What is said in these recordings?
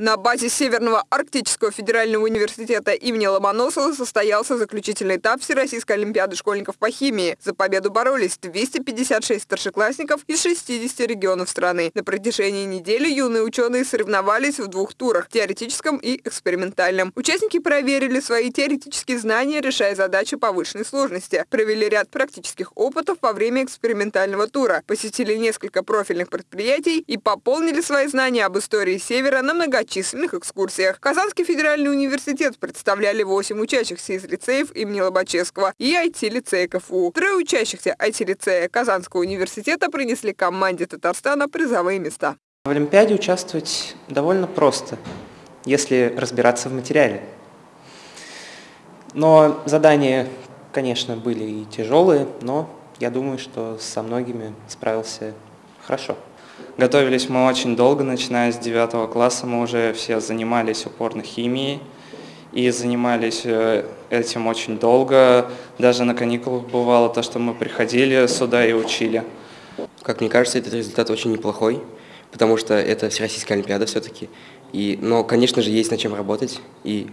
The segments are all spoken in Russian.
На базе Северного арктического федерального университета имени Ломоносова состоялся заключительный этап Всероссийской олимпиады школьников по химии. За победу боролись 256 старшеклассников из 60 регионов страны. На протяжении недели юные ученые соревновались в двух турах – теоретическом и экспериментальном. Участники проверили свои теоретические знания, решая задачи повышенной сложности. Провели ряд практических опытов во время экспериментального тура, посетили несколько профильных предприятий и пополнили свои знания об истории Севера на многочисленные многочисленных экскурсиях. Казанский федеральный университет представляли 8 учащихся из лицеев имени Лобачевского и IT-лицея КФУ. Трое учащихся IT-лицея Казанского университета принесли команде Татарстана призовые места. В Олимпиаде участвовать довольно просто, если разбираться в материале. Но задания, конечно, были и тяжелые, но я думаю, что со многими справился хорошо. Готовились мы очень долго, начиная с 9 класса. Мы уже все занимались упорно химией и занимались э, этим очень долго. Даже на каникулах бывало то, что мы приходили сюда и учили. Как мне кажется, этот результат очень неплохой, потому что это Всероссийская Олимпиада все-таки. И, но, конечно же, есть над чем работать, и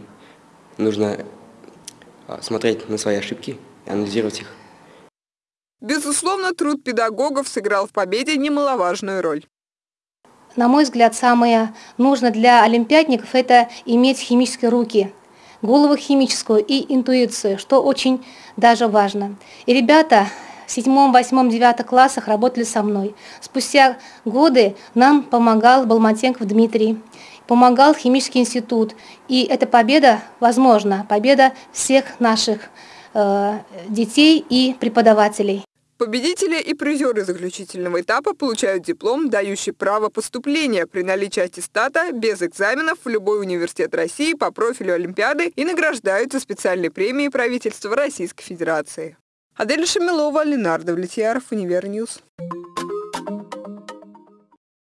нужно а, смотреть на свои ошибки и анализировать их. Безусловно, труд педагогов сыграл в победе немаловажную роль. На мой взгляд, самое нужное для олимпиадников – это иметь химические руки, голову химическую и интуицию, что очень даже важно. И ребята в седьмом, восьмом, девятом классах работали со мной. Спустя годы нам помогал Балматенков Дмитрий, помогал химический институт. И эта победа, возможно, победа всех наших э, детей и преподавателей. Победители и призеры заключительного этапа получают диплом, дающий право поступления при наличии аттестата без экзаменов в любой университет России по профилю Олимпиады и награждаются специальной премией правительства Российской Федерации. Адель Шамилова, Ленардо Влетьяров, Универньюз.